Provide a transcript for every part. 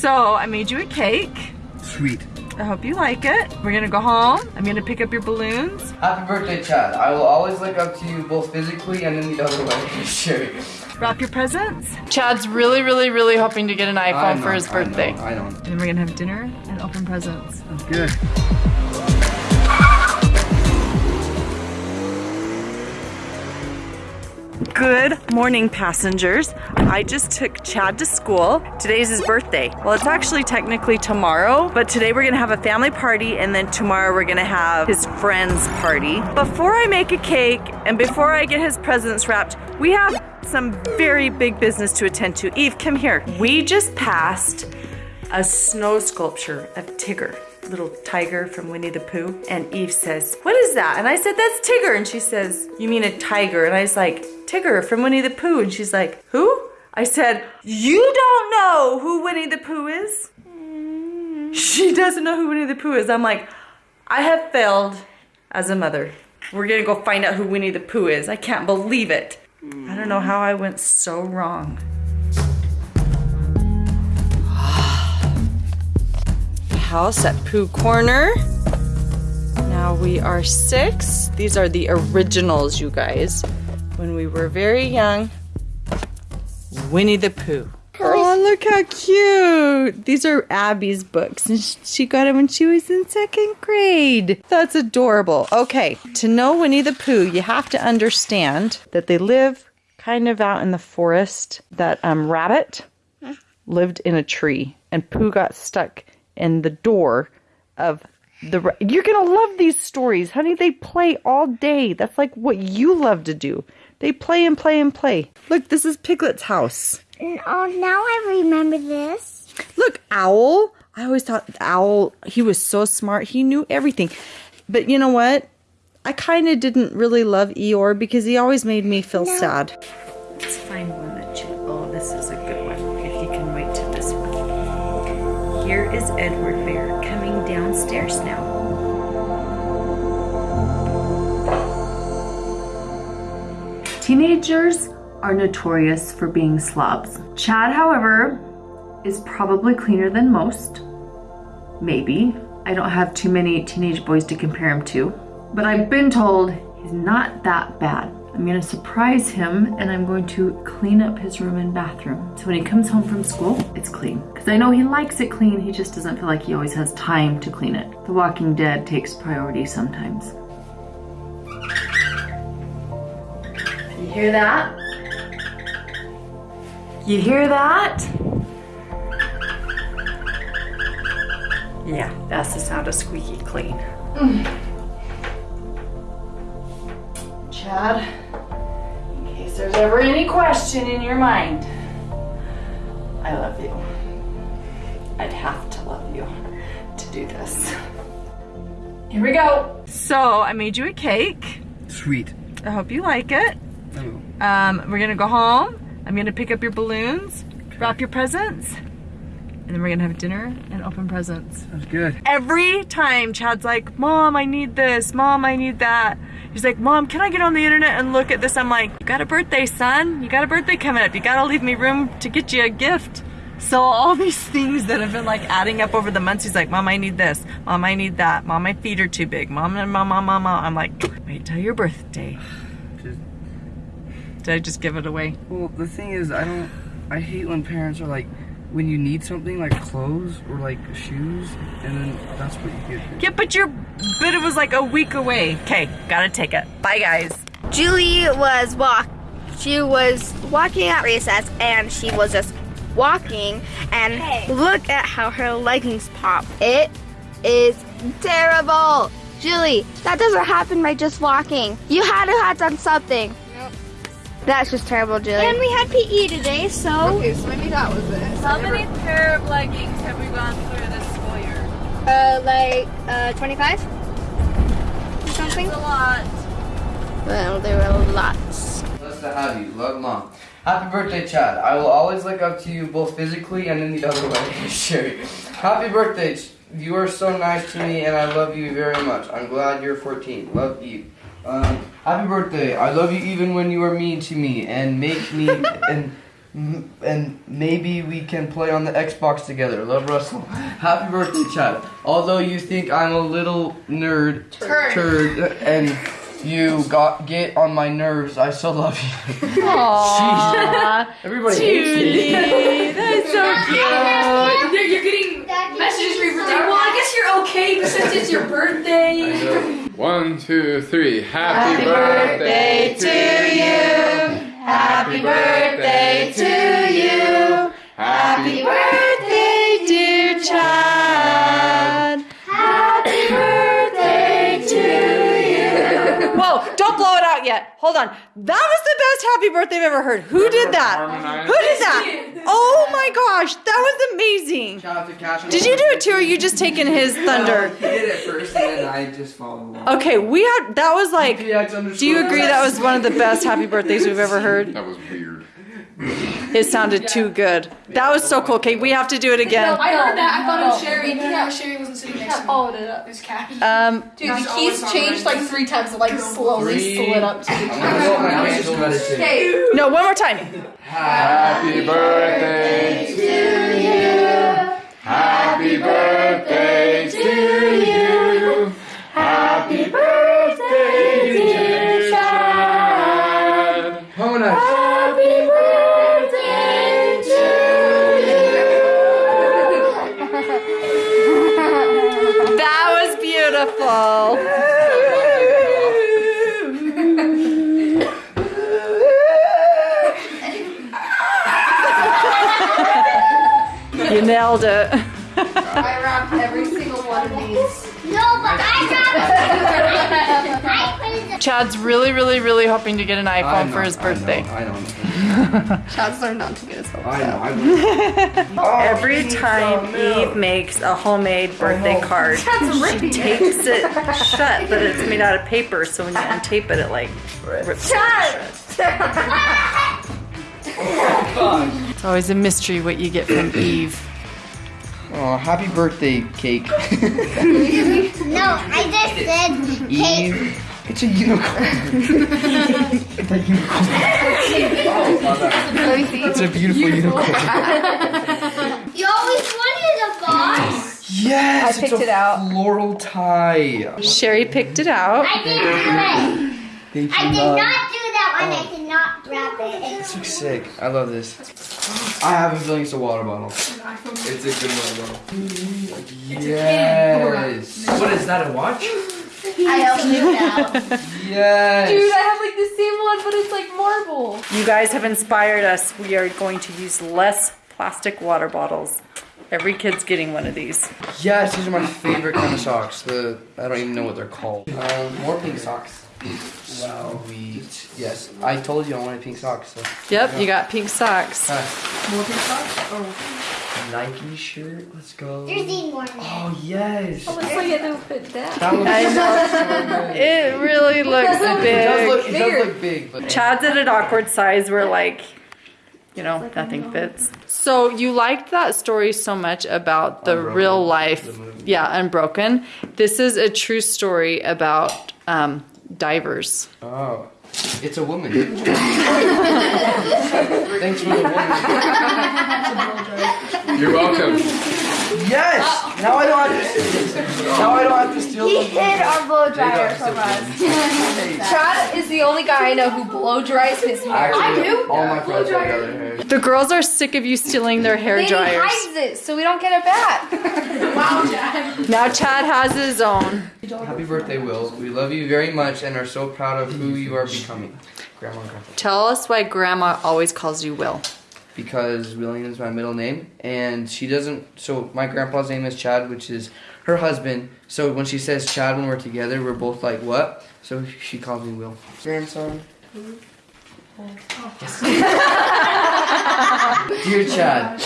So I made you a cake. Sweet. I hope you like it. We're gonna go home. I'm gonna pick up your balloons. Happy birthday, Chad. I will always look up to you both physically and in the other way. sure. Wrap your presents. Chad's really, really, really hoping to get an iPhone know, for his I know, birthday. I don't. And then we're gonna have dinner and open presents. That's good. Good morning, passengers. I just took Chad to school. Today's his birthday. Well, it's actually technically tomorrow, but today we're gonna have a family party and then tomorrow we're gonna have his friend's party. Before I make a cake and before I get his presents wrapped, we have some very big business to attend to. Eve, come here. We just passed a snow sculpture of Tigger, little tiger from Winnie the Pooh. And Eve says, What is that? And I said, That's Tigger. And she says, You mean a tiger? And I was like, Tigger from Winnie the Pooh. And she's like, Who? I said, You don't know who Winnie the Pooh is? She doesn't know who Winnie the Pooh is. I'm like, I have failed as a mother. We're gonna go find out who Winnie the Pooh is. I can't believe it. I don't know how I went so wrong. House at Pooh Corner. Now we are six. These are the originals, you guys. When we were very young, Winnie the Pooh. Oh, look how cute. These are Abby's books, and she got them when she was in second grade. That's adorable. Okay, to know Winnie the Pooh, you have to understand that they live kind of out in the forest. That um, rabbit lived in a tree, and Pooh got stuck in the door of the. ra- You're gonna love these stories, honey. They play all day. That's like what you love to do. They play and play and play. Look, this is Piglet's house. Oh, now I remember this. Look, Owl. I always thought Owl, he was so smart. He knew everything. But you know what? I kind of didn't really love Eeyore because he always made me feel sad. Let's find one is Edward Bear coming downstairs now. Teenagers are notorious for being slobs. Chad, however, is probably cleaner than most. Maybe. I don't have too many teenage boys to compare him to. But I've been told he's not that bad. I'm gonna surprise him and I'm going to clean up his room and bathroom. So when he comes home from school, it's clean. Because I know he likes it clean, he just doesn't feel like he always has time to clean it. The Walking Dead takes priority sometimes. You hear that? You hear that? Yeah, that's the sound of squeaky clean. Chad, in case there's ever any question in your mind, I love you. I'd have to love you to do this. Here we go. So I made you a cake. Sweet. I hope you like it. I will. Um, we're gonna go home. I'm gonna pick up your balloons, wrap your presents, and then we're gonna have dinner and open presents. That's good. Every time Chad's like, Mom, I need this. Mom, I need that. He's like, Mom, can I get on the internet and look at this? I'm like, You got a birthday, son. You got a birthday coming up. You gotta leave me room to get you a gift. So all these things that have been like adding up over the months, he's like, Mom, I need this. Mom, I need that. Mom, my feet are too big. Mom, and mom, mom, mom, mom. I'm like, wait till your birthday. Just, Did I just give it away? well, the thing is, I don't. I hate when parents are like, when you need something like clothes or like shoes, and then that's what you get. Yeah, but your but it was like a week away. Okay, gotta take it. Bye guys. Julie was walk. She was walking at recess, and she was just walking. And look at how her leggings pop. It is terrible. Julie, that doesn't happen by just walking. You had to have done something. That's just terrible, Julie. And we had PE today, so. Okay, so maybe that was it. How many pair of leggings have we gone through this school year? Uh, like, uh, 25? Or something? a lot. Well, there were lots. Blessed to have you. Love, Mom. Happy birthday, Chad. I will always look up to you both physically and in the other way. sure. Happy birthday. You are so nice to me and I love you very much. I'm glad you're 14. Love you. Um, happy birthday. I love you even when you are mean to me and make me and And maybe we can play on the Xbox together. Love Russell. Happy birthday, Chad. Although you think I'm a little nerd, Turd. turd, and you got get on my nerves, I still love you. Aww. Everybody hates me. That's so cute. You're, you're getting messages for your birthday. Well, I guess you're okay since it's your birthday. One, two, three. Happy, birthday, to you. Happy birthday to you. Happy birthday, dear Chad. Happy birthday to you. Whoa, don't blow it out yet. Hold on. That was the best happy birthday I've ever heard. Who did that? Harmonize. Who did that? Oh my gosh, that was amazing. Shout out to Cash. Did you do it too, or you just taking his thunder? He did it first, and then I just followed along. Okay, we had that was like. Do you agree that was one of the best happy birthdays we've ever heard? That was weird. It sounded too good. That was so cool. Okay, we have to do it again. I heard that. I thought it was Sherry. Yeah, Sherry wasn't sitting next to me. Followed it up. It was Cash. Um, Dude, the keys changed like three times, like slowly Three. slid up to the I know what my hands are ready to. Okay. no, one more time. Happy birthday to you. You nailed it. I wrapped every single one of these. No, but I got I put it Chad's really, really, really hoping to get an I iPhone know, for his I know, birthday. I know. Chad's learned not to get his hopes I know. up. I know. Oh, Every he needs time some milk. Eve makes a homemade birthday no. card, she tapes it shut, but it's made out of paper, so when you untape it, it like rips. Oh, it's always a mystery what you get from Eve. Oh, happy birthday, cake. No, I just said cake. Eve. It's a unicorn. it's a unicorn. It's a beautiful unicorn. You always wanted a box. Yes, I picked it's a it out. floral tie. Sherry picked it out. I didn't do it. Thank I did love. not do that one. I oh. did not wrap it. This looks sick. I love this. I have a feeling it's a water bottle. It's a good water bottle. Yes. What is that? A watch? I opened it now. Yes. Dude, I have like the same one, but it's like marble. You guys have inspired us. We are going to use less plastic water bottles. Every kid's getting one of these. Yes, these are my favorite kind of socks. The I don't even know what they're called. Um, more pink socks. Sweet. Yes, I told you I wanted pink socks. So. Yep, you got pink socks. More pink socks? Oh. Nike shirt. Let's go. There's even more. Oh yes. Looks like it don't fit down. That looks so. It really looks It does big. look, it does look big, but Chad's at an awkward size where like, you know, nothing fits. So you liked that story so much about the Unbroken, real life, the yeah, Unbroken. This is a true story about um, divers. oh, it's a woman. Thanks for the woman. You're welcome. Yes. Uh, now I don't have to. Now I don't have to steal He them. hid our blow dryer from us. Chad is the only guy I know who blow dries his hair. Actually, all my friends have other hair. The girls are sick of you stealing their hair Then he dryers. hides it so we don't get it back. Now Chad has his own. Happy birthday, Will. We love you very much and are so proud of who you are becoming. Grandma and Grandpa. Tell us why Grandma always calls you Will. Because William is my middle name, and she doesn't. So my grandpa's name is Chad, which is her husband. So when she says Chad when we're together, we're both like, what? So she calls me Will. Grandson. Mm-hmm. Yes. Dear Chad,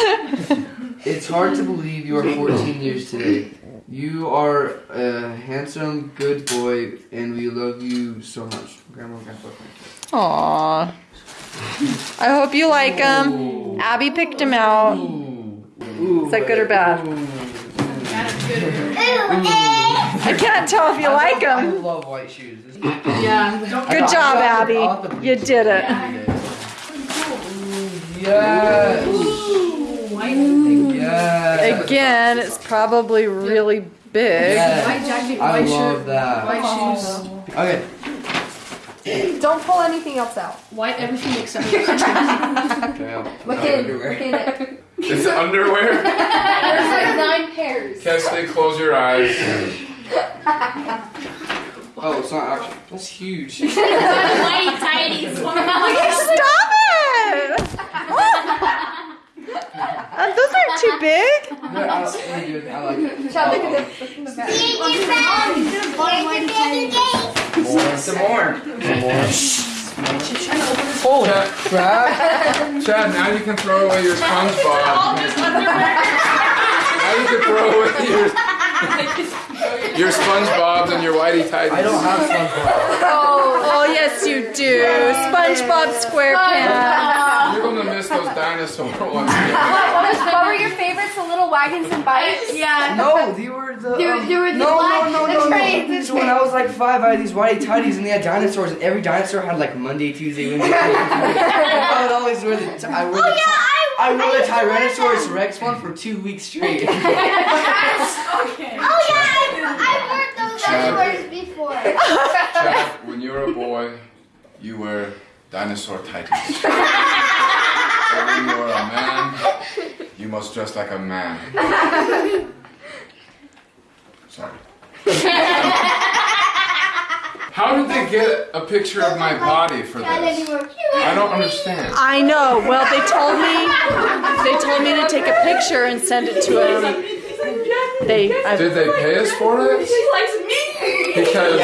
it's hard to believe you are 14 years today. You are a handsome, good boy, and we love you so much. Grandma and Grandpa. Aww. I hope you like them. Abby picked them out. Ooh. Ooh. Is that good or bad? Ooh. Ooh, eh. I can't tell if you like I them. love white shoes. This- Good job, Abby. You did it. Ooh, Yes. Ooh, white. Yes. Again, it's probably really big. Yes. I love that. white shoes. Okay. Don't pull anything else out. White everything except Okay. Look in. Look in it. It's underwear. There's like nine pairs. Kesley, close your eyes. Oh, it's not actually. That's huge. white tighties. Stop it! Uh, those aren't too big. No, I, I, do it. I like it. Chad, look at this. Look in the back. More. Some more. Some more. Holy crap. Chad, now you can throw away your SpongeBob. now you can throw away your, your SpongeBobs and your Whitey Tighties. I don't have SpongeBob. Oh, Oh, yes, you do. SpongeBob SquarePants. You're gonna miss those dinosaur ones. What, was, what were your favorites? The little wagons and bikes? Yeah. No, they were the. They were- um, they were the no, black- no, no, the no, trains, no. the So when I was like five, I had these whitey tighties, and they had dinosaurs, and every dinosaur had like Monday, Tuesday, Wednesday. Thursday, I would always wear the. T- I wore the. T- I wore the Tyrannosaurus Rex one for two weeks straight. Oh yeah, I, I wore those Chad. dinosaurs before. Chad, when you're a boy, you wear dinosaur tighties. But you're a man, you must dress like a man. Sorry. How did they get a picture of my body for this? I don't understand. I know. Well, they told me they told me to take a picture and send it to him. They I, Did they pay us for it? She likes me. Because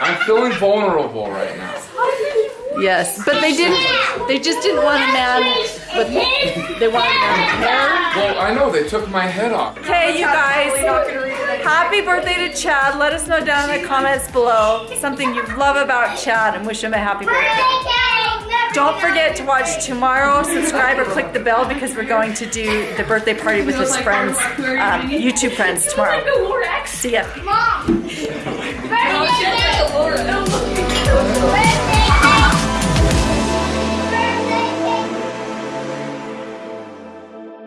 I'm feeling vulnerable right now. Yes, but they didn't. They just didn't want a man But They wanted a man with hair. Well, I know they took my head off. Okay, you guys. Happy birthday to Chad. Let us know down in the comments below something you love about Chad and wish him a happy birthday. Don't forget to watch tomorrow. Subscribe or click the bell because we're going to do the birthday party with his friends, um, YouTube friends tomorrow. See ya. Oh,